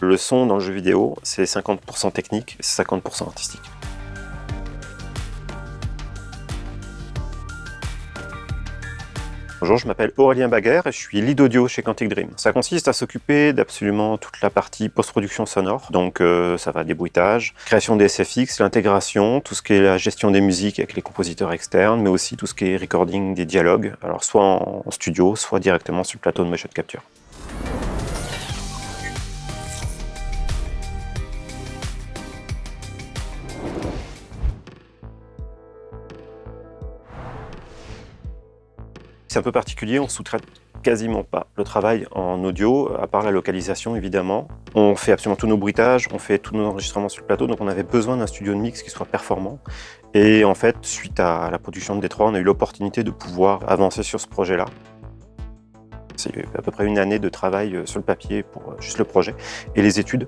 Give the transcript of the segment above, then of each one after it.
Le son dans le jeu vidéo, c'est 50% technique et 50% artistique. Bonjour, je m'appelle Aurélien Baguer et je suis lead audio chez Quantic Dream. Ça consiste à s'occuper d'absolument toute la partie post-production sonore, donc euh, ça va des bruitages, création des SFX, l'intégration, tout ce qui est la gestion des musiques avec les compositeurs externes, mais aussi tout ce qui est recording des dialogues, alors soit en studio, soit directement sur le plateau de motion capture. Un peu particulier, on sous-traite quasiment pas le travail en audio, à part la localisation évidemment. On fait absolument tous nos bruitages, on fait tous nos enregistrements sur le plateau, donc on avait besoin d'un studio de mix qui soit performant. Et en fait, suite à la production de Détroit, on a eu l'opportunité de pouvoir avancer sur ce projet-là. C'est à peu près une année de travail euh, sur le papier pour euh, juste le projet et les études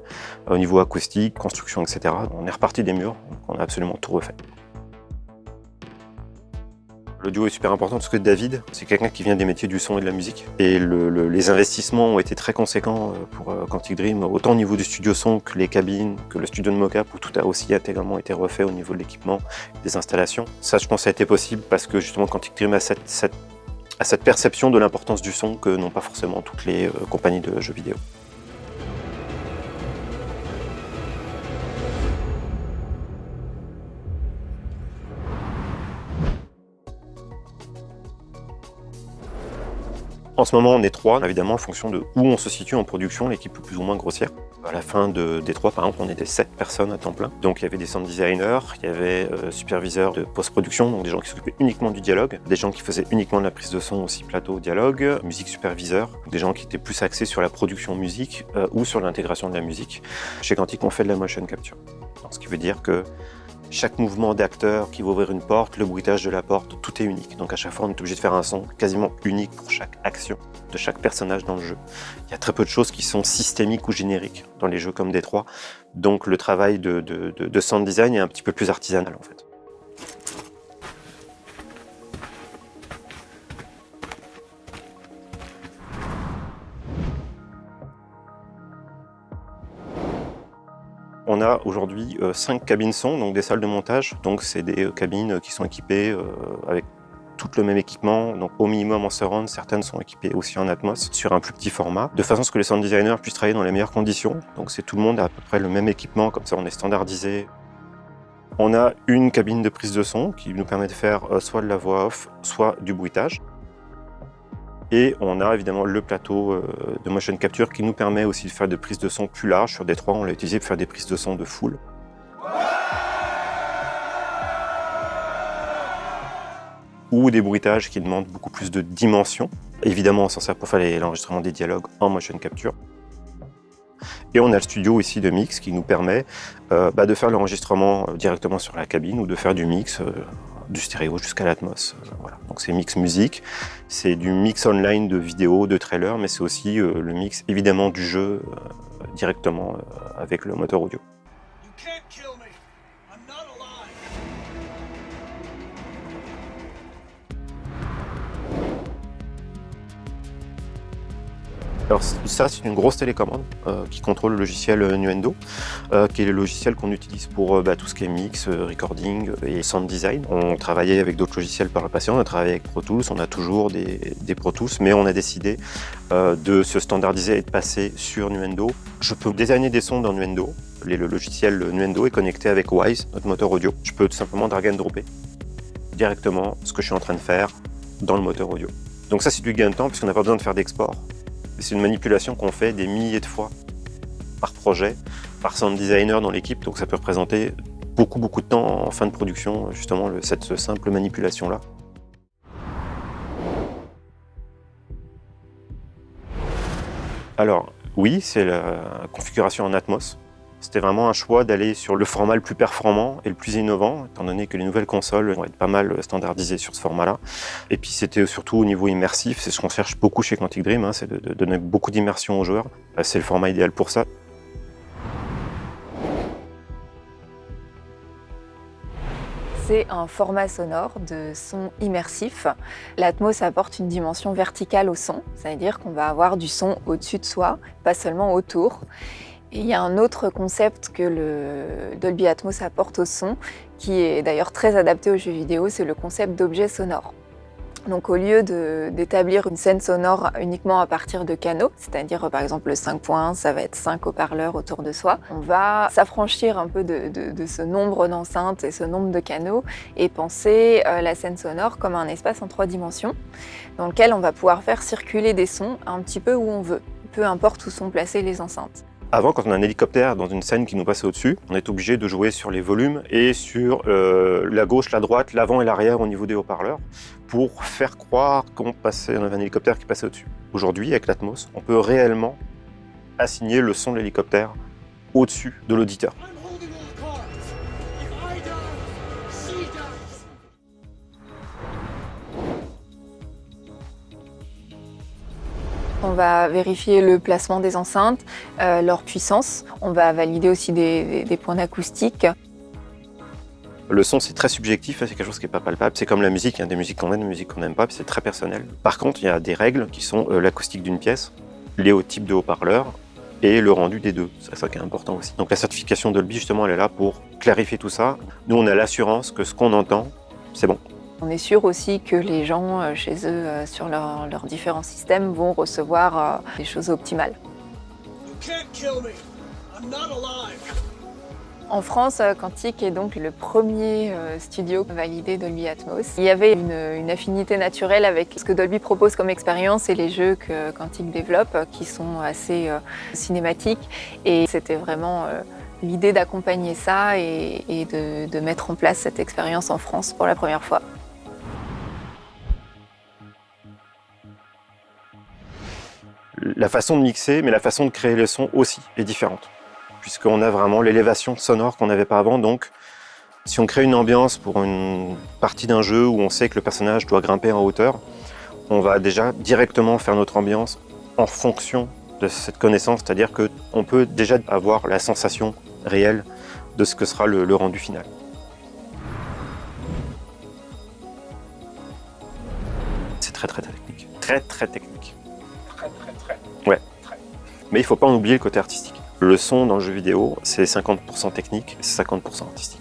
au niveau acoustique, construction, etc. On est reparti des murs, on a absolument tout refait. Le duo est super important parce que David, c'est quelqu'un qui vient des métiers du son et de la musique. Et les investissements ont été très conséquents euh, pour euh, Quantic Dream, autant au niveau du studio son que les cabines, que le studio de mocap, où tout a aussi intégralement été refait au niveau de l'équipement, des installations. Ça, je pense, ça a été possible parce que justement Quantic Dream a cette, cette perception de l'importance du son que n'ont pas forcément toutes les euh, compagnies de jeux vidéo. En ce moment, on est trois, évidemment, en fonction de où on se situe en production, l'équipe est plus ou moins grossière. À la fin de, des trois, par exemple, on était sept personnes à temps plein. Donc il y avait des sound designers, il y avait euh, superviseurs de post-production, donc des gens qui s'occupaient uniquement du dialogue, des gens qui faisaient uniquement de la prise de son aussi plateau dialogue, musique superviseur, des gens qui étaient plus axés sur la production musique euh, ou sur l'intégration de la musique. Chez Quantic, on fait de la motion capture. ce qui veut dire que chaque mouvement d'acteur qui va ouvrir une porte, le bruitage de la porte, tout est unique. Donc à chaque fois, on est obligé de faire un son quasiment unique pour chaque action de chaque personnage dans le jeu. Il y a très peu de choses qui sont systémiques ou génériques dans les jeux comme Détroit. Donc le travail de, de sound design est un petit peu plus artisanal en fait. On a aujourd'hui 5 euh, cabines son, donc des salles de montage. Donc c'est des euh, cabines qui sont équipées euh, avec tout le même équipement, donc au minimum en surround, certaines sont équipées aussi en Atmos, sur un plus petit format, de façon à ce que les sound designers puissent travailler dans les meilleures conditions. Donc c'est tout le monde à peu près le même équipement, comme ça on est standardisé. On a une cabine de prise de son qui nous permet de faire soit de la voix off, soit du bruitage. Et on a évidemment le plateau euh, de motion capture qui nous permet aussi de faire des prises de son plus larges. Sur Détroit, on l'a utilisé pour faire des prises de son de full. Ou des bruitages qui demandent beaucoup plus de dimensions. Évidemment, on s'en sert pour faire l'enregistrement des dialogues en motion capture. Et on a le studio ici de mix qui nous permet euh, bah, de faire l'enregistrement euh, directement sur la cabine ou de faire du mix du stéréo jusqu'à l'Atmos. Euh, voilà. Donc c'est mix musique, c'est du mix online de vidéos, de trailers, mais c'est aussi euh, le mix évidemment du jeu euh, directement avec le moteur audio. Alors ça, c'est une grosse télécommande euh, qui contrôle le logiciel euh, Nuendo, euh, qui est le logiciel qu'on utilise pour bah, tout ce qui est mix, recording et sound design. On travaillait avec d'autres logiciels par le passé, on a travaillé avec Pro Tools, on a toujours des, Pro Tools, mais on a décidé de se standardiser et de passer sur Nuendo. Je peux designer des sons dans Nuendo. Le logiciel Nuendo est connecté avec Wise, notre moteur audio. Je peux tout simplement drag and dropper directement ce que je suis en train de faire dans le moteur audio. Donc ça, c'est du gain de temps puisqu'on n'a pas besoin de faire d'export. C'est une manipulation qu'on fait des milliers de fois par projet, par sound designer dans l'équipe, donc ça peut représenter beaucoup beaucoup de temps en fin de production, justement, cette simple manipulation-là. Alors, oui, c'est la configuration en Atmos. C'était vraiment un choix d'aller sur le format le plus performant et le plus innovant, étant donné que les nouvelles consoles vont être pas mal standardisées sur ce format-là. Et puis c'était surtout au niveau immersif, c'est ce qu'on cherche beaucoup chez Quantic Dream, hein, c'est de, donner beaucoup d'immersion aux joueurs. Euh, c'est le format idéal pour ça. c'est un format sonore de son immersif. L'Atmos apporte une dimension verticale au son, c'est-à-dire qu'on va avoir du son au-dessus de soi, pas seulement autour. Il y a un autre concept que Dolby Atmos apporte au son, qui est d'ailleurs très adapté aux jeux vidéo, c'est le concept d'objet sonore. Donc au lieu d'établir une scène sonore uniquement à partir de canaux, c'est-à-dire par exemple le 5.1, ça va être 5 haut-parleurs autour de soi, on va s'affranchir un peu de, ce nombre d'enceintes et ce nombre de canaux et penser euh, la scène sonore comme un espace en trois dimensions dans lequel on va pouvoir faire circuler des sons un petit peu où on veut, peu importe où sont placées les enceintes. Avant, quand on a un hélicoptère dans une scène qui nous passe au-dessus, on est obligé de jouer sur les volumes et sur euh, la gauche, la droite, l'avant et l'arrière au niveau des haut-parleurs pour faire croire qu'on passait, avait un hélicoptère qui passait au-dessus. Aujourd'hui, avec l'Atmos, on peut réellement assigner le son de l'hélicoptère au-dessus de l'auditeur. On va vérifier le placement des enceintes, euh, leur puissance. On va valider aussi des, points d'acoustique. Le son, c'est très subjectif, c'est quelque chose qui n'est pas palpable. C'est comme la musique, il y a des musiques qu'on aime, des musiques qu'on n'aime pas, c'est très personnel. Par contre, il y a des règles qui sont euh, l'acoustique d'une pièce, les hauts types de haut-parleurs et le rendu des deux. C'est ça qui est important aussi. Donc la certification Dolby, justement, elle est là pour clarifier tout ça. Nous, on a l'assurance que ce qu'on entend, c'est bon. On est sûr aussi que les gens euh, chez eux, euh, sur leurs différents systèmes, vont recevoir euh, des choses optimales. En France, Quantic est donc le premier studio validé Dolby Atmos. Il y avait une, affinité naturelle avec ce que Dolby propose comme expérience et les jeux que Quantic développe, qui sont assez cinématiques. Et c'était vraiment l'idée d'accompagner ça et, de, de mettre en place cette expérience en France pour la première fois. La façon de mixer, mais la façon de créer les sons aussi est différente. Puisqu'on a vraiment l'élévation sonore qu'on n'avait pas avant. Donc, si on crée une ambiance pour une partie d'un jeu où on sait que le personnage doit grimper en hauteur, on va déjà directement faire notre ambiance en fonction de cette connaissance. C'est-à-dire qu'on peut déjà avoir la sensation réelle de ce que sera le, le rendu final. C'est très très technique. Très très technique. Mais il ne faut pas en oublier le côté artistique. Le son dans le jeu vidéo, c'est 50% technique c'est 50% artistique.